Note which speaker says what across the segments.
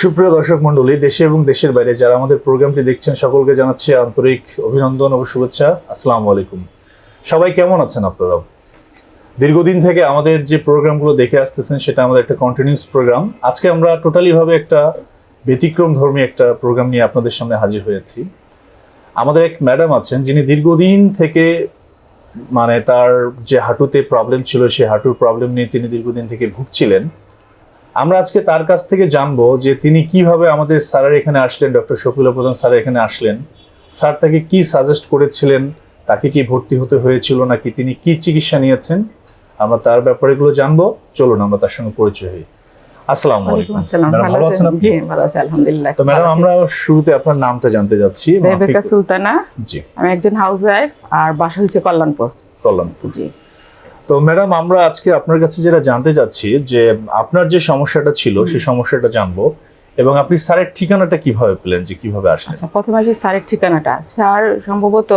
Speaker 1: সুপ্রিয় দর্শক মণ্ডলী, দেশে এবং দেশের বাইরে যারা আমাদের প্রোগ্রামটি দেখছেন, সকলকে জানাচ্ছি আন্তরিক অভিনন্দন ও শুভেচ্ছা। আসসালামু আলাইকুম। সবাই কেমন আছেন আপনারা দীর্ঘদিন থেকে আমাদের যে প্রোগ্রামগুলো দেখে আসতেছেন, সেটা আমাদের একটা কন্টিনিউস প্রোগ্রাম। আজকে আমরা টোটালি ভাবে একটা ব্যতিক্রম ধর্মী একটা প্রোগ্রাম নিয়ে আপনাদের সামনে হাজির হয়েছি। আমাদের এক ম্যাডাম আছেন, যিনি দীর্ঘদিন থেকে মানে তার যে হাঁটুতে প্রবলেম ছিল, সেই হাঁটুর প্রবলেম নিয়ে তিনি দীর্ঘদিন থেকে ভুগছিলেন। আমরা আজকে তার কাছ থেকে জানব যে তিনি কীভাবে আমাদের স্যারের এখানে আসলেন ডক্টর শফিউল্লাহ প্রধান স্যারের এখানে আসলেন। স্যার তাকে কি সাজেস্ট করেছিলেন? তাকে কি ভর্তি হতে হয়েছিল নাকি? তিনি কি চিকিৎসা নিয়েছেন? আমরা তার ব্যাপারে এগুলো জানব। চলুন আমরা তার সঙ্গে পরিচয় হই। আসসালামু আলাইকুম।
Speaker 2: আসসালাম।
Speaker 1: ম্যাডাম,
Speaker 2: ভালো আছেন জি ভালো আছি আলহামদুলিল্লাহ।
Speaker 1: তো ম্যাডাম আমরা শুরুতে আপনার নামটা জানতে যাচ্ছি।
Speaker 2: রেবেকা সুলতানা।
Speaker 1: জি।
Speaker 2: আমি একজন হাউস ওয়াইফ আর বাসা হচ্ছে কল্যাণপুর।
Speaker 1: কল্যাণপুর।
Speaker 2: জি।
Speaker 1: তো ম্যাডাম আমরা আজকে আপনার কাছে যেটা জানতে চাচ্ছি যে আপনার যে সমস্যাটা ছিল সেই সমস্যাটা জানব এবং আপনি স্যারের ঠিকানাটা কীভাবে পেলেন যে কীভাবে আসলেন?
Speaker 2: আচ্ছা প্রথমে আসি স্যারের ঠিকানাটা স্যার সম্ভবত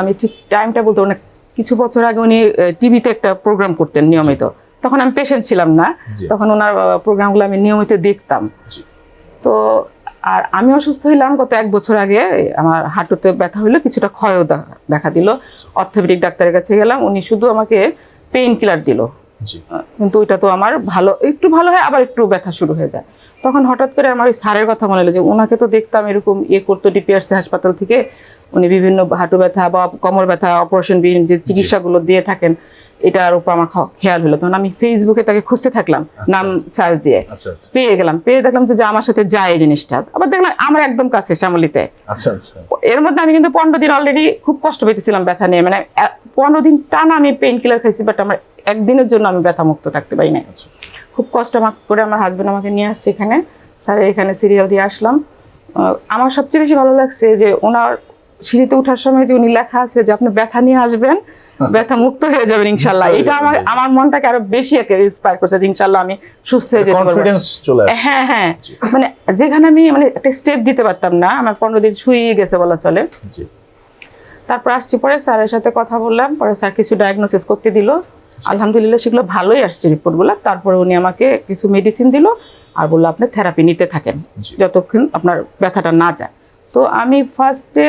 Speaker 2: আমি ঠিক টাইমটা বলতে অনেক কিছু বছর আগে উনি টিভিতে একটা প্রোগ্রাম করতেন নিয়মিত। তখন আমি পেশেন্ট ছিলাম না তখন ওনার প্রোগ্রামগুলো আমি নিয়মিত দেখতাম। তো আর আমি অসুস্থ হইলাম গত এক বছর আগে আমার হাঁটুতে ব্যথা হইল কিছুটা ক্ষয়ও দেখা দিল। অর্থোপেডিক ডাক্তারের কাছে গেলাম উনি শুধু আমাকে পেইন কিলার দিল কিন্তু ওইটা তো আমার ভালো একটু ভালো হয় আবার একটু ব্যথা শুরু হয়ে যায়। তখন হঠাৎ করে আমার ওই স্যারের কথা মনে হলো যে ওনাকে তো দেখতাম এরকম ইয়ে করতো ডিপিআরসি হাসপাতাল থেকে। উনি বিভিন্ন হাঁটু ব্যথা বা কোমর ব্যথা অপারেশন বিহীন যে চিকিৎসাগুলো দিয়ে থাকেন এটার উপর আমার খেয়াল হলো। তখন আমি ফেসবুকে তাকে খুঁজতে থাকলাম নাম সার্চ দিয়ে।
Speaker 1: আচ্ছা আচ্ছা।
Speaker 2: পেয়ে গেলাম। পেয়ে দেখলাম যে আমার সাথে যায় এই জিনিসটা। আবার দেখলাম আমার একদম কাছে শ্যামলিতে।
Speaker 1: আচ্ছা আচ্ছা।
Speaker 2: এর মধ্যে আমি কিন্তু পনেরো দিন অলরেডি খুব কষ্ট পেতেছিলাম ব্যথা নিয়ে। মানে পনেরো দিন টানা আমি পেইন কিলার খাইছি বাট আমার একদিনের জন্য আমি ব্যথা মুক্ত থাকতে পারি না
Speaker 1: আচ্ছা।
Speaker 2: খুব কষ্ট আমার করে আমার হাজব্যান্ড আমাকে নিয়ে আসছে এখানে। স্যারের এখানে সিরিয়াল দিয়ে আসলাম। আমার সবচেয়ে বেশি ভালো লাগছে যে ওনার সিঁড়িতে ওঠার সময় যে উনি লেখা আছে যে আপনি ব্যথা নিয়ে আসবেন ব্যথা মুক্ত হয়ে যাবেন ইনশাল্লাহ। এটা আমার আমার মনটাকে আরও বেশি একে ইন্সপায়ার করছে যে ইনশাল্লাহ আমি সুস্থ হয়ে যেতে পারব। হ্যাঁ হ্যাঁ। মানে যেখানে আমি মানে একটা স্টেপ দিতে পারতাম না আমার পনেরো দিন শুয়ে গেছে বলা চলে। তারপর আসছি পরে স্যারের সাথে কথা বললাম পরে স্যার কিছু ডায়াগনোসিস করতে দিল। আলহামদুলিল্লাহ সেগুলো ভালোই আসছে রিপোর্ট রিপোর্টগুলো তারপরে উনি আমাকে কিছু মেডিসিন দিল আর বলল আপনি থেরাপি নিতে থাকেন যতক্ষণ আপনার ব্যথাটা না যায়। তো আমি ফার্স্টে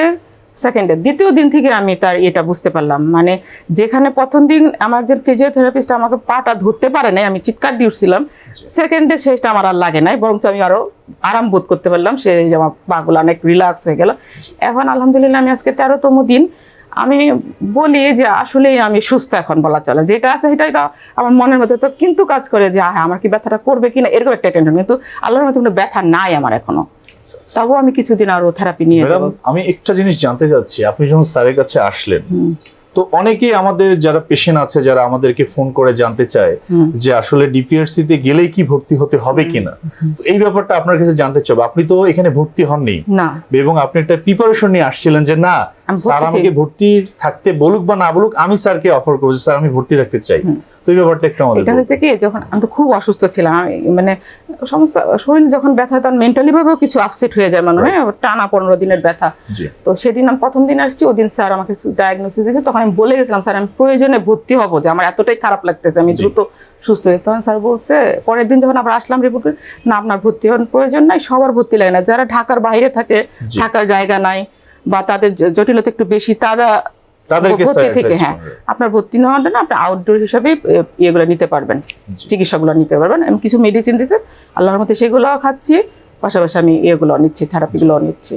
Speaker 2: সেকেন্ডে। দ্বিতীয় দিন থেকে আমি তার এটা বুঝতে পারলাম। মানে যেখানে প্রথম দিন আমার একজন ফিজিওথেরাপিস্ট আমাকে পাটা ধরতে পারে নাই আমি চিৎকার দিয়ে উঠছিলাম সেকেন্ডে সেটা আমার আর লাগে নাই বরঞ্চ আমি আরও আরাম বোধ করতে পারলাম সে যে আমার পাগুলো অনেক রিল্যাক্স হয়ে গেল। এখন আলহামদুলিল্লাহ আমি আজকে তেরোতম দিন। আমি বলি যে আসলেই আমি সুস্থ এখন বলা চলে। যেটা আছে সেটাই তো আমার মনের মধ্যে তো কিন্তু কাজ করে যে হ্যাঁ আমার কি ব্যথাটা করবে কিনা? এরকম একটা টেনশন কিন্তু আল্লাহর মতো কোনো ব্যথা নাই আমার এখনও।
Speaker 1: আচ্ছা আচ্ছা
Speaker 2: তাও আমি কিছুদিন আরও থেরাপি নিয়ে
Speaker 1: আমি একটা জিনিস জানতে চাচ্ছি। আপনি যখন স্যারের কাছে আসলেন তো অনেকেই আমাদের যারা পেশেন্ট আছে যারা আমাদেরকে ফোন করে জানতে চায় যে আসলে ডিপিআরসি তে গেলেই কি ভর্তি হতে হবে কিনা। তো এই ব্যাপারটা আপনার কাছে জানতে চাবো। আপনি তো এখানে ভর্তি হননি।
Speaker 2: না।
Speaker 1: এবং আপনি একটা প্রিপারেশন নিয়ে আসছিলেন যে না স্যার আমাকে ভর্তি থাকতে বলুক বা না বলুক আমি স্যারকে অফার করব স্যার আমি ভর্তি থাকতে চাই। তো এই ব্যাপারটা একটু আমাদের
Speaker 2: এটা হয়েছে কি যখন আমি তো খুব অসুস্থ ছিলাম মানে সমস্ত শরীর যখন ব্যথা তখন মেন্টালি ভাবেও কিছু আপসেট হয়ে যায় মানে হ্যাঁ, টানা পনেরো দিনের ব্যথা। তো সেদিন আমি প্রথম দিন আসছি ওই দিন স্যার আমাকে ডায়াগনোসিস দিয়েছে তখন আমি বলে গেছিলাম স্যার আমি প্রয়োজনে ভর্তি হব যে আমার এতটাই খারাপ লাগতেছে আমি দ্রুত সুস্থ হয়ে তখন স্যার বলছে পরের দিন যখন আবার আসলাম রিপোর্ট না আপনার ভর্তি হওয়ার প্রয়োজন নাই সবার ভর্তি লাগে না। যারা ঢাকার বাইরে থাকে। থাকার জায়গা নাই বা তাদের জটিলতা একটু বেশি তারা ভর্তি থেকে হ্যাঁ আপনার ভর্তি নেওয়ার জন্য আপনি আউটডোর হিসাবে ইয়েগুলো নিতে পারবেন চিকিৎসাগুলো নিতে পারবেন। আমি কিছু মেডিসিন আল্লাহর সেগুলো খাচ্ছি পাশাপাশি আমি ইয়েগুলো নিচ্ছি থেরাপিগুলো নিচ্ছি।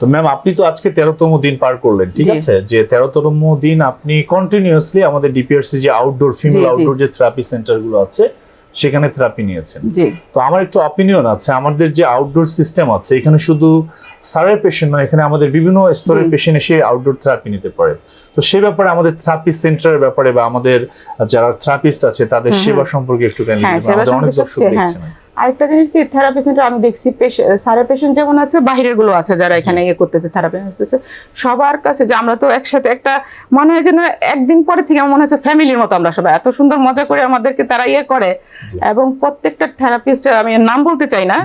Speaker 1: তো ম্যাম আপনি তো আজকে তেরোতম দিন পার করলেন ঠিক আছে? যে তেরোতম দিন আপনি কন্টিনিউয়াসলি আমাদের ডিপিআরসি যে আউটডোর ফিমেল। আউটডোর যে থেরাপি সেন্টারগুলো আছে সেখানে থেরাপি নিয়েছেন। তো আমার একটু অপিনিয়ন আছে আমাদের যে আউটডোর সিস্টেম আছে এখানে শুধু সারের পেশেন্ট নয় এখানে আমাদের বিভিন্ন স্তরের পেশেন্ট এসে আউটডোর থেরাপি নিতে পারে। তো সে ব্যাপারে আমাদের থেরাপি সেন্টারের ব্যাপারে বা আমাদের যারা থেরাপিস্ট আছে তাদের সেবা সম্পর্কে একটু জ্ঞান
Speaker 2: হ্যাঁ,
Speaker 1: আমাদের অনেক দর্শক
Speaker 2: হ্যাঁ।
Speaker 1: দেখছেন।
Speaker 2: আরেকটা জিনিস কি থেরাপি সেন্টার আমি দেখছি সারের পেশেন্ট যেমন আছে বাহিরেরগুলো আছে যারা এখানে ইয়ে করতেছে থেরাপি আসতেছে সবার কাছে যে আমরা তো একসাথে একটা মনে হয় যেন একদিন পরে থেকে আমার মনে হচ্ছে ফ্যামিলির মতো আমরা সবাই। এত সুন্দর মজা করে আমাদেরকে তারা ইয়ে করে এবং প্রত্যেকটা থেরাপিস্ট আমি নাম বলতে চাই না।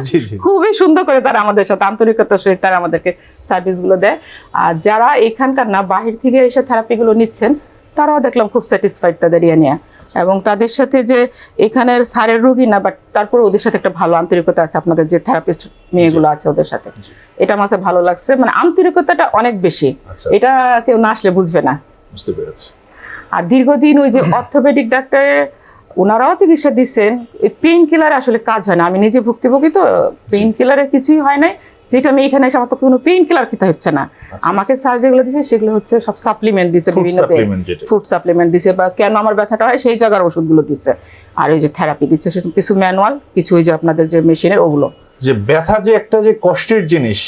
Speaker 2: খুবই সুন্দর করে তারা আমাদের সাথে আন্তরিকতার সহিত তারা আমাদেরকে সার্ভিসগুলো দেয়। আর যারা এখানকার না বাহির থেকে এসে থেরাপিগুলো নিচ্ছেন তারাও দেখলাম খুব স্যাটিসফাইড তাদের ইয়ে নিয়ে। এবং তাদের সাথে যে এখানের স্যারের রোগী না বাট তারপরে ওদের সাথে একটা ভালো আন্তরিকতা আছে আপনাদের যে থেরাপিস্ট মেয়েগুলো আছে ওদের সাথে। এটা আমার ভালো লাগছে। মানে আন্তরিকতাটা অনেক বেশি।
Speaker 1: আচ্ছা
Speaker 2: এটা কেউ না আসলে বুঝবে না।
Speaker 1: বুঝতে পেরেছি।
Speaker 2: আর দীর্ঘদিন ওই যে অর্থোপেডিক ডাক্তারের ওনারাও চিকিৎসা দিচ্ছেন। পেইন কিলার আসলে কাজ হয় না। আমি নিজে ভুক্তভোগী তো পেইন কিলারের কিছুই হয় নাই। যেটা আমি এখানে এসে আমার তো কোনো পেইন কিলার খেতে হচ্ছে না। আমাকে স্যার যেগুলো দিছে সেগুলো হচ্ছে সব সাপ্লিমেন্ট দিছে বিভিন্ন ফুড সাপ্লিমেন্ট দিছে বা কেন আমার ব্যথাটা হয় সেই জায়গার ওষুধগুলো দিছে। আর ওই যে থেরাপি দিচ্ছে সে কিছু ম্যানুয়াল কিছু ওই যে আপনাদের যে মেশিনের ওগুলো।
Speaker 1: যে ব্যথা যে একটা যে কষ্টের জিনিস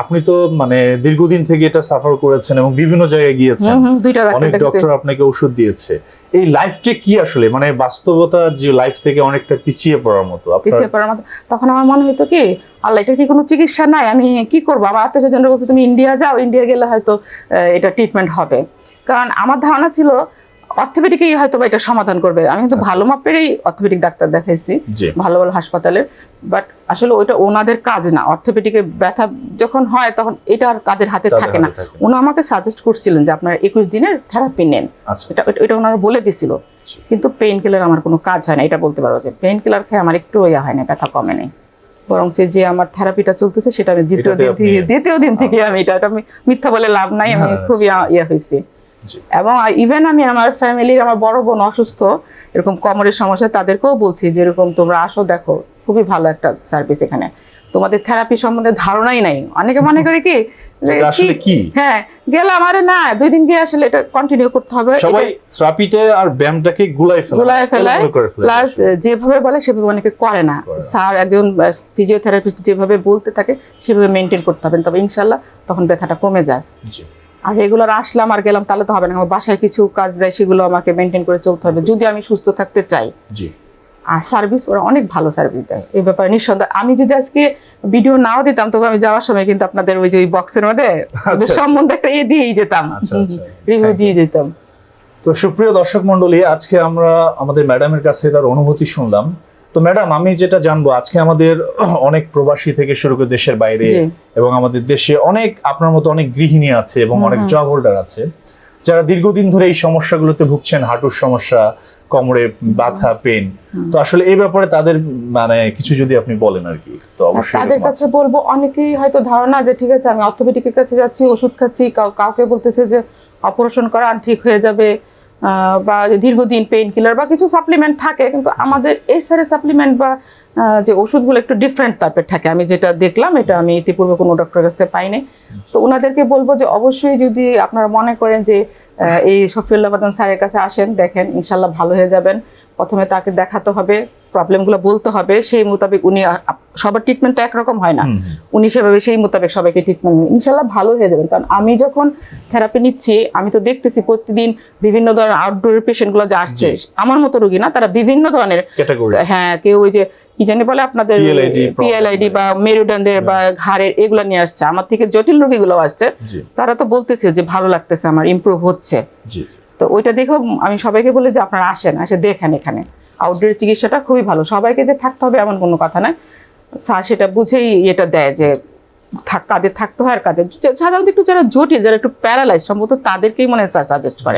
Speaker 1: আপনি তো মানে দীর্ঘদিন থেকে এটা সাফার করেছেন এবং বিভিন্ন জায়গায় গিয়েছেন। অনেক ডক্টর আপনাকে ওষুধ দিয়েছে। এই লাইফটা কি আসলে? মানে বাস্তবতা যে লাইফ থেকে অনেকটা পিছিয়ে পড়ার মতো।
Speaker 2: পিছিয়ে পড়ার মতো। তখন আমার মনে হতো কি আল্লাহ এটা কি কোনো চিকিৎসা নাই? আমি কি করব? আমার আত্মীয় স্বজনরা বলছে তুমি ইন্ডিয়া যাও ইন্ডিয়া গেলে হয়তো এটা ট্রিটমেন্ট হবে। কারণ আমার ধারণা ছিল অর্থোপেডিকই হয়তো বা এটা সমাধান করবে। আমি কিন্তু ভালো মাপেরই অর্থোপেডিক ডাক্তার দেখাইছি ভালো ভালো হাসপাতালে। বাট আসলে ওইটা ওনাদের কাজ না। অর্থোপেডিকে ব্যথা যখন হয় তখন এটা আর তাদের হাতে থাকে না। ওনা আমাকে সাজেস্ট করছিলেন যে আপনার একুশ দিনের থেরাপি নেন।
Speaker 1: আচ্ছা।
Speaker 2: এটা এটা- ওনারা বলে দিছিল। কিন্তু পেইন কিলার আমার কোনো কাজ হয় না এটা বলতে পারব যে পেইন কিলার খেয়ে আমার একটু ইয়া হয় না ব্যথা কমে নেই বরং যে আমার থেরাপিটা চলতেছে সেটা আমি দ্বিতীয় দিন থেকে দ্বিতীয় দিন থেকে আমি এটা আমি মিথ্যা বলে লাভ নাই আমি
Speaker 1: হ্যাঁ।
Speaker 2: খুবই ইয়ে হয়েছি এবং ইভেন আমি আমার ফ্যামিলির আমার বড় বোন অসুস্থ এরকম কোমরের সমস্যা তাদেরকেও বলছি যেরকম তোমরা আসো দেখো খুবই ভালো একটা সার্ভিস এখানে। তোমাদের থেরাপি সম্বন্ধে ধারণাই নাই। অনেকে মনে করে কি
Speaker 1: আসলে?
Speaker 2: হ্যাঁ গেলাম আরে না দুই দিন গিয়ে আসলে এটা কন্টিনিউ করতে হবে।
Speaker 1: সবাই থেরাপিটা আর ব্যায়ামটাকে গুলাই ফেলে। করে ফেলে।
Speaker 2: প্লাস যেভাবে বলে সেভাবে অনেকে করে না। স্যার একজন ফিজিওথেরাপিস্ট যেভাবে বলতে থাকে সেভাবে মেনটেন করতে হবে। তবে ইনশাল্লাহ তখন ব্যথাটা কমে যায়।
Speaker 1: জি।
Speaker 2: আর রেগুলার আসলাম আর গেলাম তাহলে তো হবে না। আমার বাসায় কিছু কাজ দেয় সেগুলো আমাকে মেনটেন করে চলতে হবে। যদি আমি সুস্থ থাকতে চাই। আর সার্ভিস ওরা অনেক ভালো সার্ভিস দেয়। এই ব্যাপারে নিঃসন্দেহ। আমি যদি আজকে ভিডিও নাও দিতাম তবে আমি যাওয়ার সময় কিন্তু আপনাদের ওই যে ওই বক্সের মধ্যে
Speaker 1: আচ্ছা।
Speaker 2: সম্বন্ধে একটা ইয়ে দিয়েই যেতাম।
Speaker 1: আচ্ছা, আচ্ছা।
Speaker 2: রিভিউ দিয়ে যেতাম।
Speaker 1: তো সুপ্রিয় দর্শক মন্ডলী আজকে আমরা আমাদের ম্যাডামের কাছে তার অনুভূতি শুনলাম। তো ম্যাডাম আমি যেটা জানব আজকে আমাদের অনেক প্রবাসী থেকে শুরু করে দেশের বাইরে এবং আমাদের দেশে অনেক আপনার মতো অনেক গৃহিণী আছে এবং অনেক জব হোল্ডার আছে। যারা দীর্ঘদিন ধরে এই সমস্যাগুলোতে ভুগছেন হাঁটুর সমস্যা কোমরে ব্যথা পেন তো আসলে এই ব্যাপারে তাদের মানে কিছু যদি আপনি বলেন আর কি তো অবশ্যই
Speaker 2: তাদের কাছে বলব অনেকেই হয়তো ধারণা যে ঠিক আছে আমি অর্থোপেডিকের কাছে যাচ্ছি ওষুধ খাচ্ছি কাউকে বলতেছে যে অপারেশন করান ঠিক হয়ে যাবে। বা দীর্ঘদিন পেইন কিলার বা কিছু সাপ্লিমেন্ট থাকে কিন্তু আমাদের এই সারে সাপ্লিমেন্ট বা যে ওষুধগুলো একটু ডিফারেন্ট টাইপের থাকে। আমি যেটা দেখলাম এটা আমি ইতিপূর্বে কোনো ডক্টরের কাছ থেকে পাইনি। তো ওনাদেরকে বলব যে অবশ্যই যদি আপনারা মনে করেন যে এই শফিউল্লাহ বাদান স্যারের কাছে আসেন দেখেন ইনশাল্লাহ ভালো হয়ে যাবেন। প্রথমে তাকে দেখাতে হবে। প্রবলেমগুলো বলতে হবে সেই মোতাবেক উনি সবার ট্রিটমেন্ট তো একরকম হয় না। উনি সেভাবে সেই মোতাবেক সবাইকে ট্রিটমেন্ট ইনশাল্লাহ ভালো হয়ে যাবেন। কারণ আমি যখন থেরাপি নিচ্ছি আমি তো দেখতেছি প্রতিদিন বিভিন্ন ধরনের আউটডোর পেশেন্টগুলো যে আসছে আমার মতো রোগী না তারা বিভিন্ন ধরনের হ্যাঁ কেউ ওই যে কি জানি বলে আপনাদের পিএলআইডি বা মেরুদণ্ডের বা ঘাড়ের এগুলো নিয়ে আসছে। আমার থেকে জটিল রোগীগুলো আসছে। তারা তো বলতেছে যে ভালো লাগতেছে আমার ইমপ্রুভ হচ্ছে। তো ওইটা দেখেও আমি সবাইকে বলে যে আপনারা আসেন এসে দেখেন এখানে। আউটডোর চিকিৎসাটা খুবই ভালো। সবাইকে যে থাকতে হবে এমন কোনো কথা নয়। স্যার সেটা বুঝেই এটা দেয় যে থাক কাদের থাকতে হয় আর কাদের সাধারণত একটু যারা জটিল যারা একটু প্যারালাইজ সম্ভবত তাদেরকেই মনে হয় স্যার সাজেস্ট করে।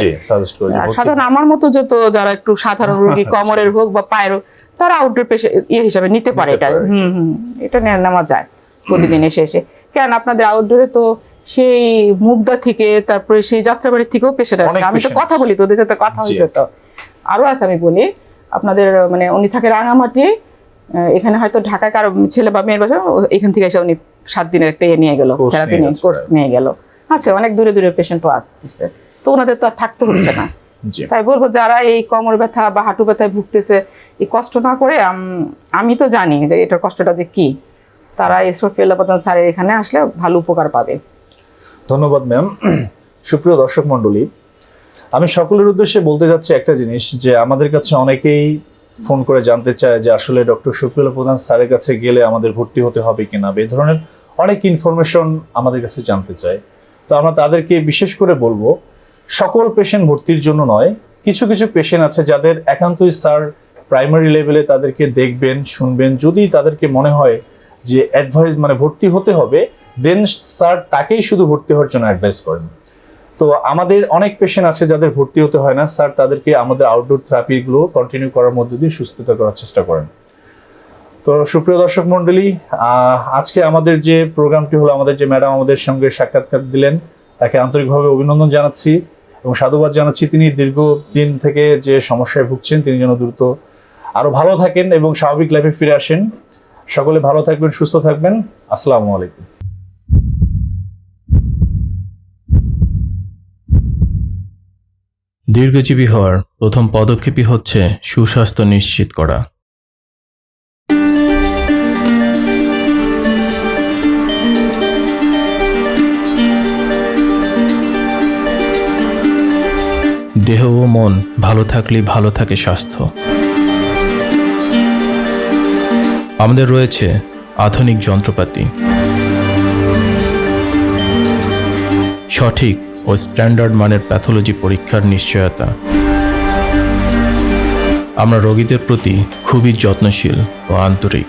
Speaker 2: আর সাধারণ আমার মতো যত যারা একটু সাধারণ রোগী কমরের হোক বা পায়ের হোক তারা আউটডোর পেশে ইয়ে হিসাবে নিতে পারে এটা। হুম হুম এটা নিয়ে নেওয়া যায় প্রতিদিন এসে এসে কেন আপনাদের আউটডোরে তো সেই মুগদা থেকে তারপরে সেই যাত্রাবাড়ির থেকেও পেশেন্ট
Speaker 1: অনেক
Speaker 2: আমি তো কথা বলি তোদের সাথে কথা হয়েছে তো। আরও আছে আমি বলি আপনাদের মানে উনি থাকে রাঙামাটি এখানে হয়তো ঢাকায় কারও ছেলে বা মেয়ের বাসা এখান থেকে এসে উনি সাত দিনের একটা ইয়ে নিয়ে গেল থেরাপি
Speaker 1: নিয়ে
Speaker 2: কোর্স নিয়ে গেল। আচ্ছা অনেক দূরে দূরে পেশেন্টও আসতেছে। তো ওনাদের তো আর থাকতে হচ্ছে না। তাই বলব যারা এই কোমর ব্যথা বা হাঁটু ব্যথায় ভুগতেছে এই কষ্ট না করে আমি তো জানি যে এটার কষ্টটা যে কি। তারা এই সফিউল্লা প্রধান স্যারের এখানে আসলে ভালো উপকার পাবে।
Speaker 1: ধন্যবাদ ম্যাম সুপ্রিয় দর্শক মণ্ডলী আমি সকলের উদ্দেশ্যে বলতে যাচ্ছি একটা জিনিস, যে আমাদের কাছে অনেকেই ফোন করে জানতে চায় যে আসলে ডক্টর শফিউল্লাহ প্রধান স্যারের কাছে গেলে আমাদের ভর্তি হতে হবে কিনা এই ধরনের অনেক ইনফরমেশন আমাদের কাছে জানতে চায়। তো আমরা তাদেরকে বিশেষ করে বলব, সকল পেশেন্ট ভর্তির জন্য নয়, কিছু কিছু পেশেন্ট আছে যাদের একান্তই স্যার প্রাইমারি লেভেলে তাদেরকে দেখবেন, শুনবেন। যদি তাদেরকে মনে হয় যে অ্যাডভাইস মানে ভর্তি হতে হবে দেন স্যার তাকেই শুধু ভর্তি হওয়ার জন্য অ্যাডভাইস করেন। তো আমাদের অনেক পেশেন্ট আছে যাদের ভর্তি হতে হয় না। স্যার, তাদেরকে আমাদের আউটডোর থেরাপিগুলো কন্টিনিউ করার মধ্য দিয়ে সুস্থতা করার চেষ্টা করেন। তো সুপ্রিয় দর্শক মণ্ডলী আজকে আমাদের যে প্রোগ্রামটি হলো, আমাদের যে ম্যাডাম আমাদের সঙ্গে সাক্ষাৎকার দিলেন, তাকে আন্তরিকভাবে অভিনন্দন জানাচ্ছি এবং সাধুবাদ জানাচ্ছি। তিনি দীর্ঘদিন থেকে যে সমস্যায় ভুগছেন, তিনি যেন দ্রুত আরও ভালো থাকেন এবং স্বাভাবিক লাইফে ফিরে আসেন। সকলে ভালো থাকবেন, সুস্থ থাকবেন। আসসালামু আলাইকুম।
Speaker 3: দীর্ঘজীবী হওয়ার প্রথম পদক্ষেপই হচ্ছে সুস্বাস্থ্য নিশ্চিত করা। দেহ ও মন ভালো থাকলেই ভালো থাকে স্বাস্থ্য। আমাদের রয়েছে আধুনিক যন্ত্রপাতি। সঠিক ও স্ট্যান্ডার্ড মানের প্যাথোলজি পরীক্ষার নিশ্চয়তা। আমরা রোগীদের প্রতি খুবই যত্নশীল ও আন্তরিক।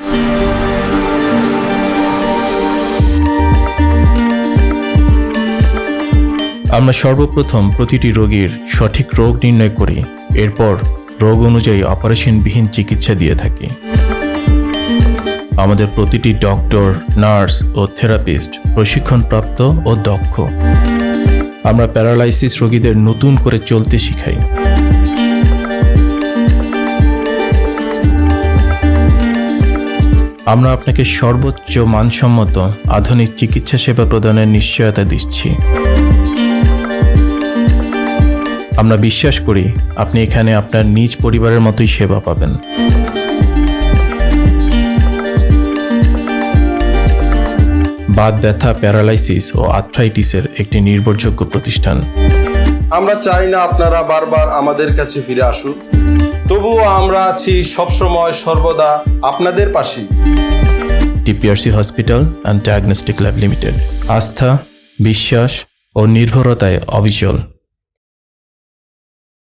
Speaker 3: আমরা সর্বপ্রথম প্রতিটি রোগীর সঠিক রোগ নির্ণয় করি, এরপর রোগ অনুযায়ী অপারেশনবিহীন চিকিৎসা দিয়ে থাকি। আমাদের প্রতিটি ডক্টর, নার্স ও থেরাপিস্ট প্রশিক্ষণপ্রাপ্ত ও দক্ষ। আমরা প্যারালাইসিস রোগীদের নতুন করে চলতে শিখাই। আমরা আপনাকে সর্বোচ্চ মানসম্মত আধুনিক চিকিৎসা সেবা প্রদানের নিশ্চয়তা দিচ্ছি। আমরা বিশ্বাস করি আপনি এখানে আপনার নিজ পরিবারের মতোই সেবা পাবেন। বাত ব্যথা প্যারালাইসিস ও আর্থ্রাইটিসের একটি নির্ভরযোগ্য প্রতিষ্ঠান।
Speaker 4: আমরা চাই না আপনারা বারবার আমাদের কাছে ফিরে আসুন। তবুও আমরা আছি সবসময় সর্বদা আপনাদের পাশে
Speaker 3: TPRC hospital and diagnostic lab limited. আস্থা বিশ্বাস ও নির্ভরতায় অবিচল।